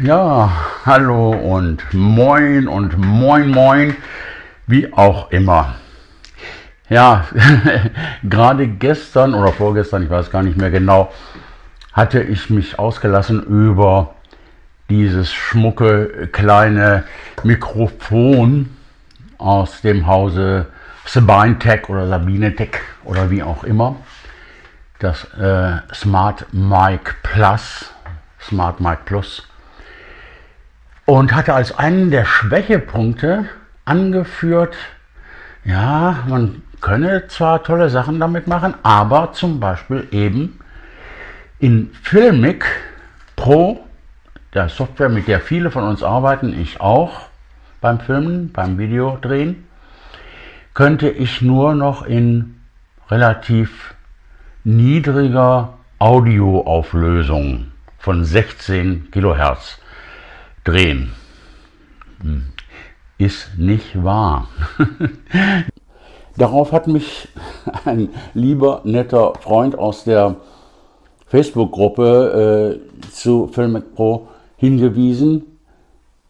Ja, hallo und moin und moin moin, wie auch immer. Ja, gerade gestern oder vorgestern, ich weiß gar nicht mehr genau, hatte ich mich ausgelassen über dieses schmucke kleine Mikrofon aus dem Hause Sabine Tech oder Sabine Tech oder wie auch immer. Das äh, Smart Mic Plus, Smart Mic Plus und hatte als einen der Schwächepunkte angeführt, ja, man könne zwar tolle Sachen damit machen, aber zum Beispiel eben in Filmic Pro, der Software, mit der viele von uns arbeiten, ich auch beim Filmen, beim Videodrehen, könnte ich nur noch in relativ niedriger Audioauflösung von 16 Kilohertz drehen. Hm. Ist nicht wahr. Darauf hat mich ein lieber, netter Freund aus der Facebook-Gruppe äh, zu Filmic Pro hingewiesen.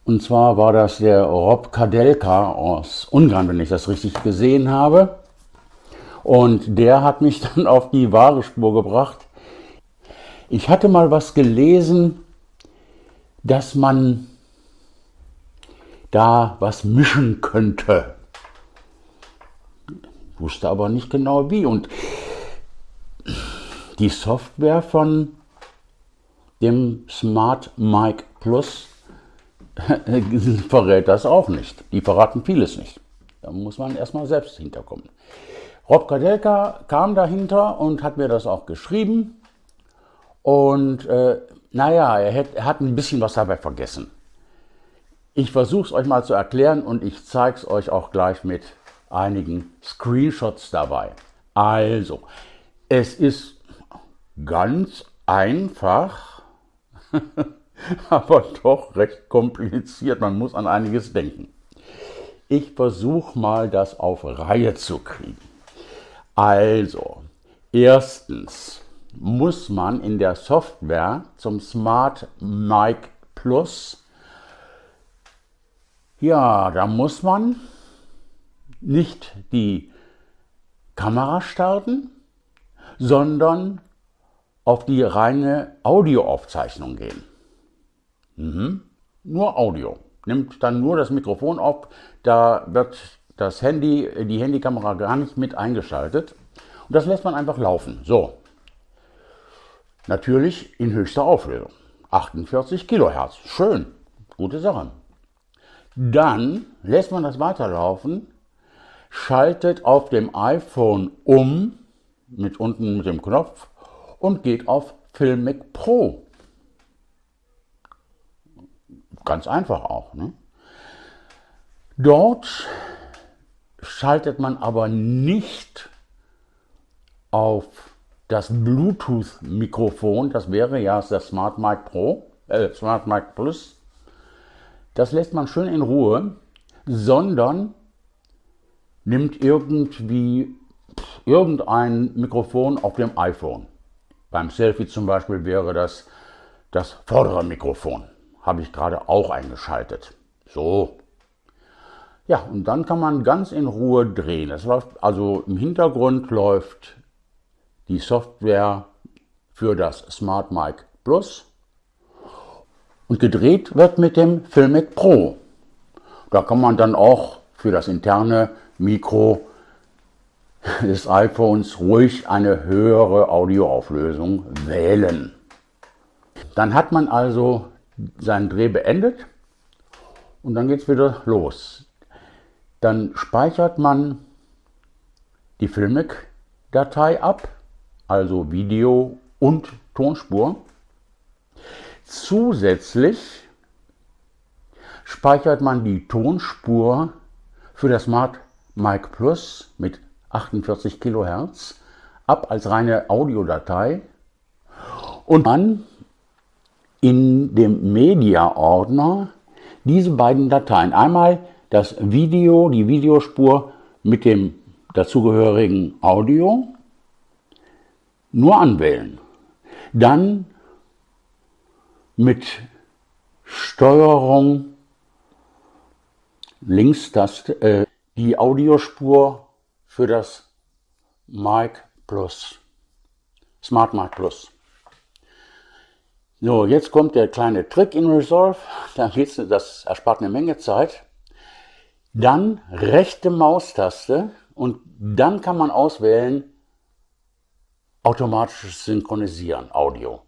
Und zwar war das der Rob Kadelka aus Ungarn, wenn ich das richtig gesehen habe. Und der hat mich dann auf die wahre Spur gebracht. Ich hatte mal was gelesen, dass man da was mischen könnte. Wusste aber nicht genau wie. Und die Software von dem Smart Mic Plus verrät das auch nicht. Die verraten vieles nicht. Da muss man erstmal selbst hinterkommen. Rob Kadelka kam dahinter und hat mir das auch geschrieben. Und äh, naja, er hat, er hat ein bisschen was dabei vergessen. Ich versuche es euch mal zu erklären und ich zeige es euch auch gleich mit einigen Screenshots dabei. Also, es ist ganz einfach, aber doch recht kompliziert. Man muss an einiges denken. Ich versuche mal, das auf Reihe zu kriegen. Also, erstens, muss man in der Software zum Smart Mic Plus, ja, da muss man nicht die Kamera starten, sondern auf die reine Audioaufzeichnung gehen. Mhm. Nur Audio. Nimmt dann nur das Mikrofon auf, da wird das Handy, die Handykamera gar nicht mit eingeschaltet. Und das lässt man einfach laufen. So, Natürlich in höchster Auflösung. 48 Kilohertz. Schön. Gute Sache. Dann lässt man das weiterlaufen, schaltet auf dem iPhone um, mit unten mit dem Knopf, und geht auf Filmic Pro. Ganz einfach auch. Ne? Dort schaltet man aber nicht auf das Bluetooth-Mikrofon, das wäre ja das Smart Mic Pro, äh, Smart Mic Plus, das lässt man schön in Ruhe, sondern nimmt irgendwie irgendein Mikrofon auf dem iPhone. Beim Selfie zum Beispiel wäre das das vordere Mikrofon. Habe ich gerade auch eingeschaltet. So. Ja, und dann kann man ganz in Ruhe drehen. Es läuft, also im Hintergrund läuft die Software für das Smart Mic Plus und gedreht wird mit dem Filmic Pro. Da kann man dann auch für das interne Mikro des iPhones ruhig eine höhere Audioauflösung wählen. Dann hat man also seinen Dreh beendet und dann geht es wieder los. Dann speichert man die Filmic-Datei ab also Video und Tonspur. Zusätzlich speichert man die Tonspur für das Smart Mic Plus mit 48 kHz ab als reine Audiodatei und dann in dem Media-Ordner diese beiden Dateien. Einmal das Video, die Videospur mit dem dazugehörigen Audio nur anwählen. Dann mit Steuerung, Linkstaste, äh, die Audiospur für das Mic Plus, Smart Mic Plus. So, jetzt kommt der kleine Trick in Resolve. Da das erspart eine Menge Zeit. Dann rechte Maustaste und dann kann man auswählen automatisches Synchronisieren, Audio.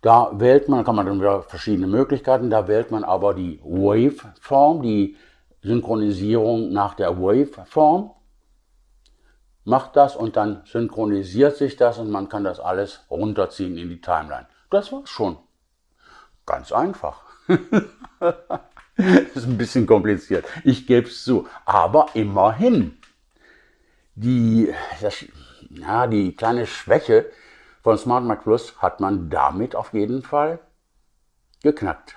Da wählt man, kann man dann wieder verschiedene Möglichkeiten, da wählt man aber die Waveform, die Synchronisierung nach der Waveform. Macht das und dann synchronisiert sich das und man kann das alles runterziehen in die Timeline. Das war's schon. Ganz einfach. ist ein bisschen kompliziert. Ich gebe es zu. Aber immerhin. Die, das, ja, die kleine Schwäche von Smart Mac Plus hat man damit auf jeden Fall geknackt.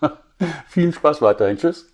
Viel Spaß weiterhin. Tschüss.